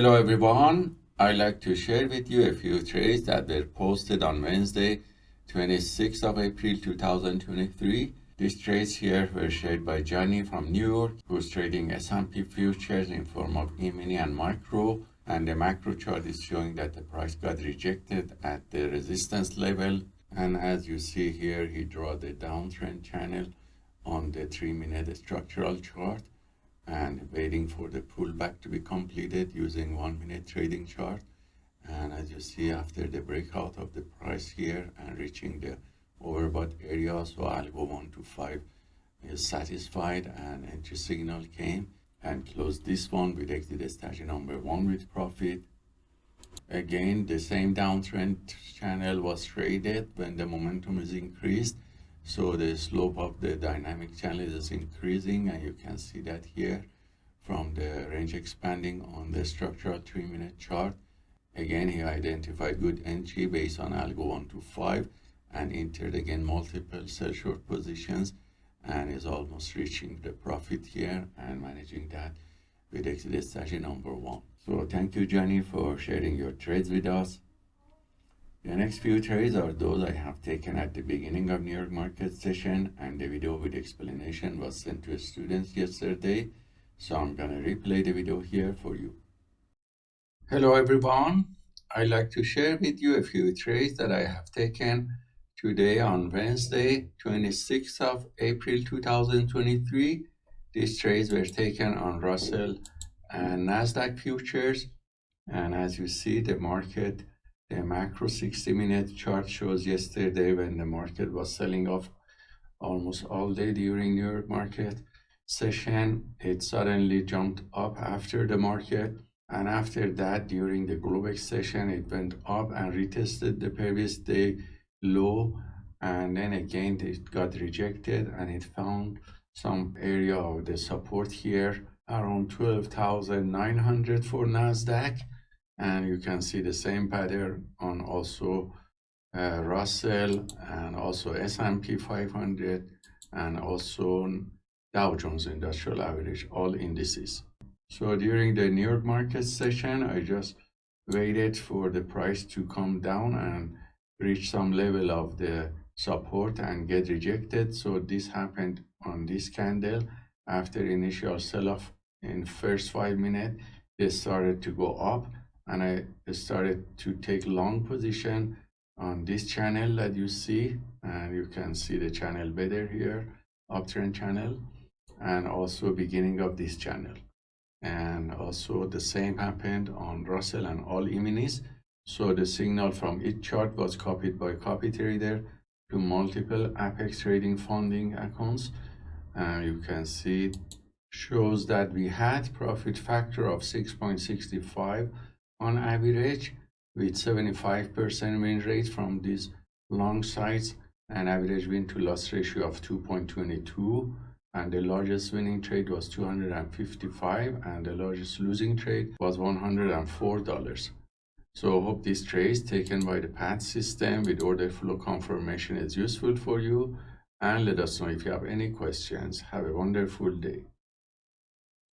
Hello everyone, I'd like to share with you a few trades that were posted on Wednesday, 26th of April 2023. These trades here were shared by Johnny from New York, who's trading S&P futures in form of E-mini and micro. And the macro chart is showing that the price got rejected at the resistance level. And as you see here, he draw the downtrend channel on the three minute structural chart and waiting for the pullback to be completed using one minute trading chart. And as you see after the breakout of the price here and reaching the overbought area so algo 1 to 5 is satisfied and entry signal came and closed this one with exit strategy number one with profit. Again the same downtrend channel was traded when the momentum is increased so the slope of the dynamic channel is increasing and you can see that here from the range expanding on the structural three minute chart. Again, he identified good entry based on algo 1 to 5 and entered again multiple sell short positions and is almost reaching the profit here and managing that with exit strategy number one. So thank you, Johnny, for sharing your trades with us. The next few trades are those I have taken at the beginning of New York market session and the video with explanation was sent to students yesterday. So I'm gonna replay the video here for you. Hello everyone. I'd like to share with you a few trades that I have taken today on Wednesday, 26th of April 2023. These trades were taken on Russell and Nasdaq futures. And as you see, the market the macro 60 minute chart shows yesterday when the market was selling off almost all day during New York market session, it suddenly jumped up after the market. And after that, during the Globex session, it went up and retested the previous day low. And then again, it got rejected and it found some area of the support here around 12,900 for NASDAQ and you can see the same pattern on also uh, Russell and also S&P 500 and also Dow Jones Industrial Average, all indices. So during the New York market session, I just waited for the price to come down and reach some level of the support and get rejected. So this happened on this candle after initial sell-off in first five minutes, they started to go up and I started to take long position on this channel that you see. And you can see the channel better here uptrend channel and also beginning of this channel. And also the same happened on Russell and all E-minis so the signal from each chart was copied by copy trader to multiple Apex trading funding accounts. And you can see shows that we had profit factor of 6.65 on average with 75% win rate from these long sides an average win to loss ratio of 2.22 and the largest winning trade was 255 and the largest losing trade was 104 dollars. So I hope this trade taken by the PAT system with order flow confirmation is useful for you and let us know if you have any questions. Have a wonderful day